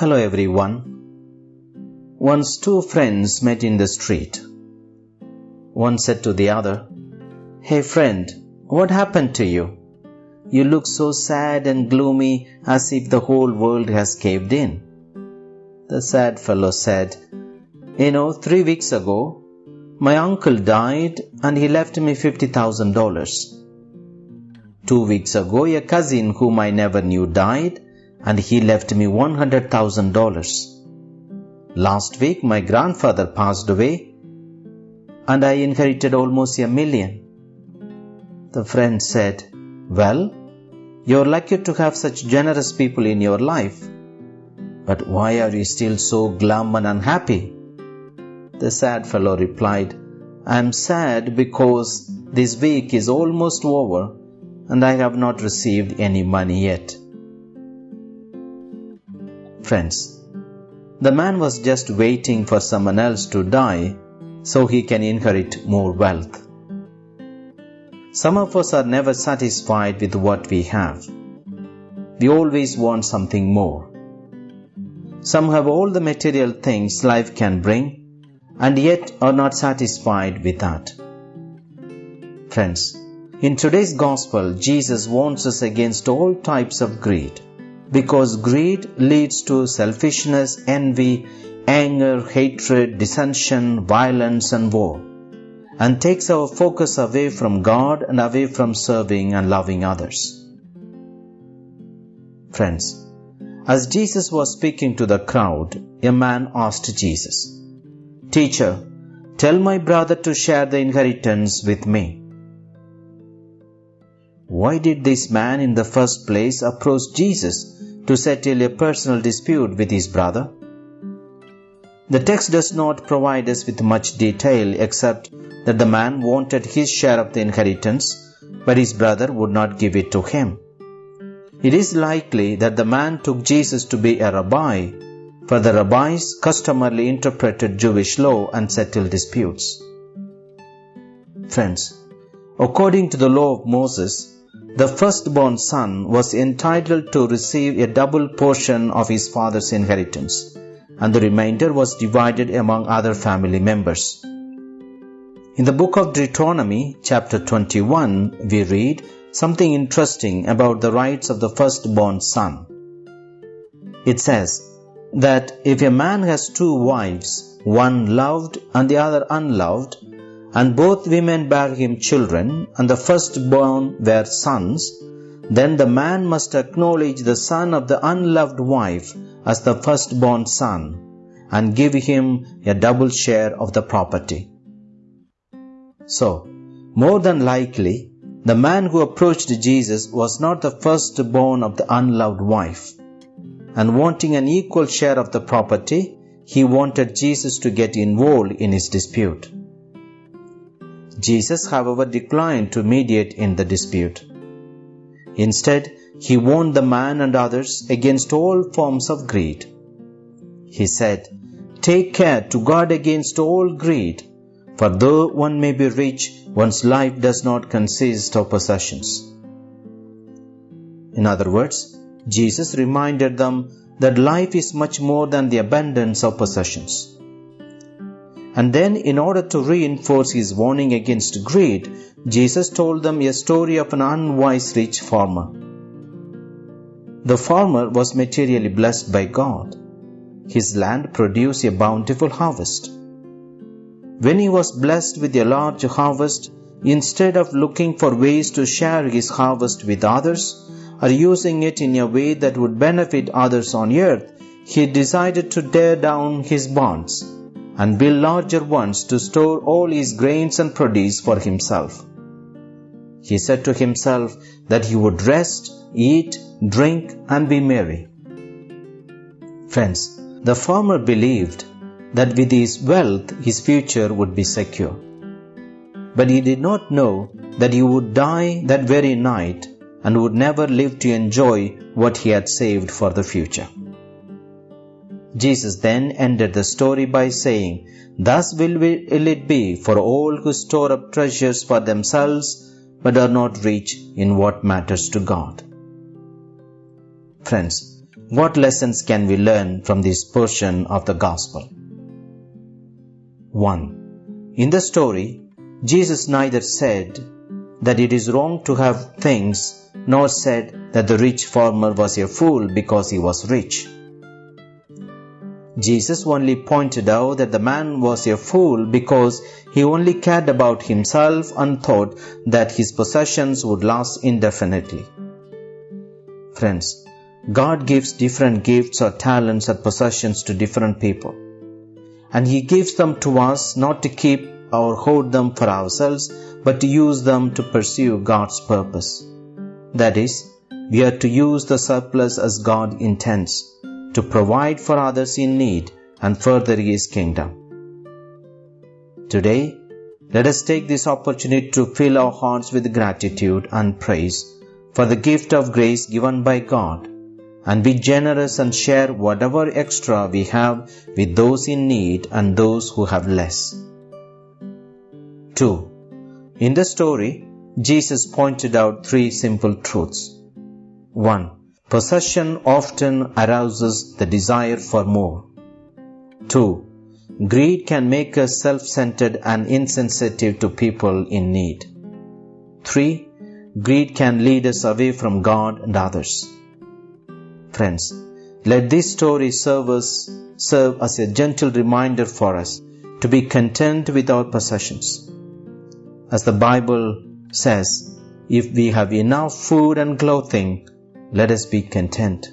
Hello everyone. Once two friends met in the street. One said to the other, Hey friend, what happened to you? You look so sad and gloomy as if the whole world has caved in. The sad fellow said, You know, three weeks ago, my uncle died and he left me $50,000. Two weeks ago, a cousin whom I never knew died and he left me $100,000. Last week, my grandfather passed away and I inherited almost a million. The friend said, Well, you're lucky to have such generous people in your life. But why are you still so glum and unhappy? The sad fellow replied, I am sad because this week is almost over and I have not received any money yet. Friends, the man was just waiting for someone else to die so he can inherit more wealth. Some of us are never satisfied with what we have. We always want something more. Some have all the material things life can bring and yet are not satisfied with that. Friends, in today's gospel, Jesus warns us against all types of greed because greed leads to selfishness, envy, anger, hatred, dissension, violence, and war, and takes our focus away from God and away from serving and loving others. Friends, as Jesus was speaking to the crowd, a man asked Jesus, Teacher, tell my brother to share the inheritance with me. Why did this man in the first place approach Jesus to settle a personal dispute with his brother? The text does not provide us with much detail except that the man wanted his share of the inheritance, but his brother would not give it to him. It is likely that the man took Jesus to be a rabbi, for the rabbis customarily interpreted Jewish law and settled disputes. Friends, according to the law of Moses, the firstborn son was entitled to receive a double portion of his father's inheritance, and the remainder was divided among other family members. In the book of Deuteronomy, chapter 21, we read something interesting about the rights of the firstborn son. It says that if a man has two wives, one loved and the other unloved, and both women bear him children, and the firstborn were sons, then the man must acknowledge the son of the unloved wife as the firstborn son, and give him a double share of the property. So, more than likely, the man who approached Jesus was not the firstborn of the unloved wife, and wanting an equal share of the property, he wanted Jesus to get involved in his dispute. Jesus, however, declined to mediate in the dispute. Instead, he warned the man and others against all forms of greed. He said, Take care to guard against all greed, for though one may be rich, one's life does not consist of possessions. In other words, Jesus reminded them that life is much more than the abundance of possessions. And then, in order to reinforce his warning against greed, Jesus told them a story of an unwise rich farmer. The farmer was materially blessed by God. His land produced a bountiful harvest. When he was blessed with a large harvest, instead of looking for ways to share his harvest with others or using it in a way that would benefit others on earth, he decided to tear down his barns and build larger ones to store all his grains and produce for himself. He said to himself that he would rest, eat, drink, and be merry. Friends, the farmer believed that with his wealth his future would be secure. But he did not know that he would die that very night and would never live to enjoy what he had saved for the future. Jesus then ended the story by saying, Thus will it be for all who store up treasures for themselves but are not rich in what matters to God. Friends, what lessons can we learn from this portion of the Gospel? 1. In the story, Jesus neither said that it is wrong to have things nor said that the rich farmer was a fool because he was rich. Jesus only pointed out that the man was a fool because he only cared about himself and thought that his possessions would last indefinitely. Friends, God gives different gifts or talents or possessions to different people. And He gives them to us not to keep or hoard them for ourselves, but to use them to pursue God's purpose. That is, we are to use the surplus as God intends, to provide for others in need and further His kingdom. Today, let us take this opportunity to fill our hearts with gratitude and praise for the gift of grace given by God and be generous and share whatever extra we have with those in need and those who have less. 2. In the story, Jesus pointed out three simple truths. 1. Possession often arouses the desire for more. 2. Greed can make us self centered and insensitive to people in need. 3. Greed can lead us away from God and others. Friends, let this story serve us, serve as a gentle reminder for us to be content with our possessions. As the Bible says, if we have enough food and clothing, let us be content.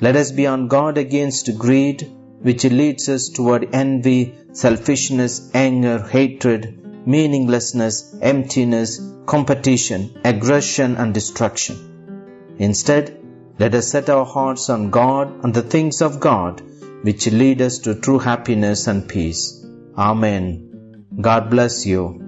Let us be on guard against greed, which leads us toward envy, selfishness, anger, hatred, meaninglessness, emptiness, competition, aggression, and destruction. Instead, let us set our hearts on God and the things of God, which lead us to true happiness and peace. Amen. God bless you.